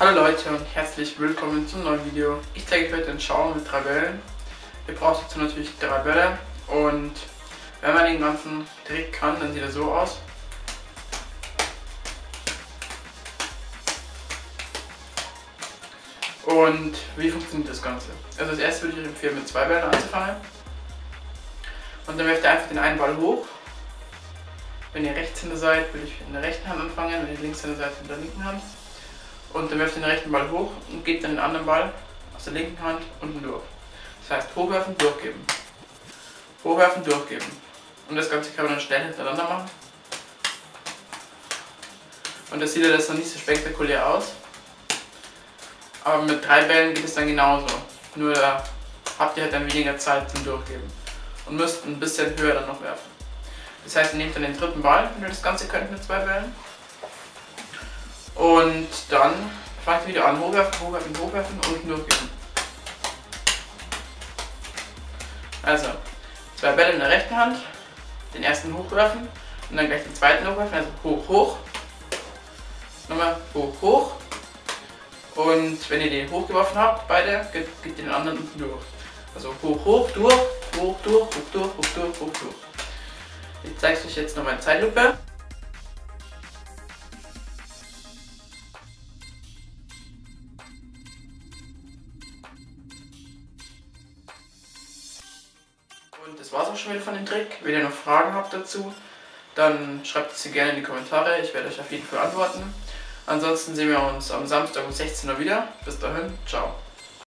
Hallo Leute und herzlich willkommen zum neuen Video. Ich zeige euch heute einen Schauer mit drei Bällen. Ihr braucht dazu natürlich drei Bälle und wenn man den ganzen Trick kann, dann sieht er so aus. Und wie funktioniert das Ganze? Also als erstes würde ich empfehlen, mit zwei Bällen anzufangen. Und dann werft ihr einfach den einen Ball hoch. Wenn ihr Rechtshänder seid, würde ich in der rechten Hand anfangen, wenn ihr Linkshänder seid, in der linken Hand. Und dann werft ihr den rechten Ball hoch und gebt dann den anderen Ball aus der linken Hand unten durch. Das heißt, hochwerfen, durchgeben. Hochwerfen, durchgeben. Und das Ganze kann man dann schnell hintereinander machen. Und das sieht ja das noch nicht so spektakulär aus. Aber mit drei Bällen geht es dann genauso. Nur da habt ihr halt dann weniger Zeit zum Durchgeben. Und müsst ein bisschen höher dann noch werfen. Das heißt, ihr nehmt dann den dritten Ball, wenn ihr das Ganze könnt mit zwei Bällen. Und dann fangt ihr wieder an, hochwerfen, hochwerfen, hochwerfen und durchgeben. Also, zwei Bälle in der rechten Hand, den ersten hochwerfen und dann gleich den zweiten hochwerfen, also hoch, hoch. Nochmal hoch, hoch und wenn ihr den hochgeworfen habt, beide, geht, geht den anderen unten durch. Also hoch, hoch, durch, hoch, durch, hoch, durch, hoch, durch, hoch, durch. Ich zeige es euch jetzt nochmal in Zeitlupe. Und das war's auch schon wieder von dem Trick. Wenn ihr noch Fragen habt dazu, dann schreibt sie gerne in die Kommentare. Ich werde euch auf jeden Fall antworten. Ansonsten sehen wir uns am Samstag um 16 Uhr wieder. Bis dahin, ciao.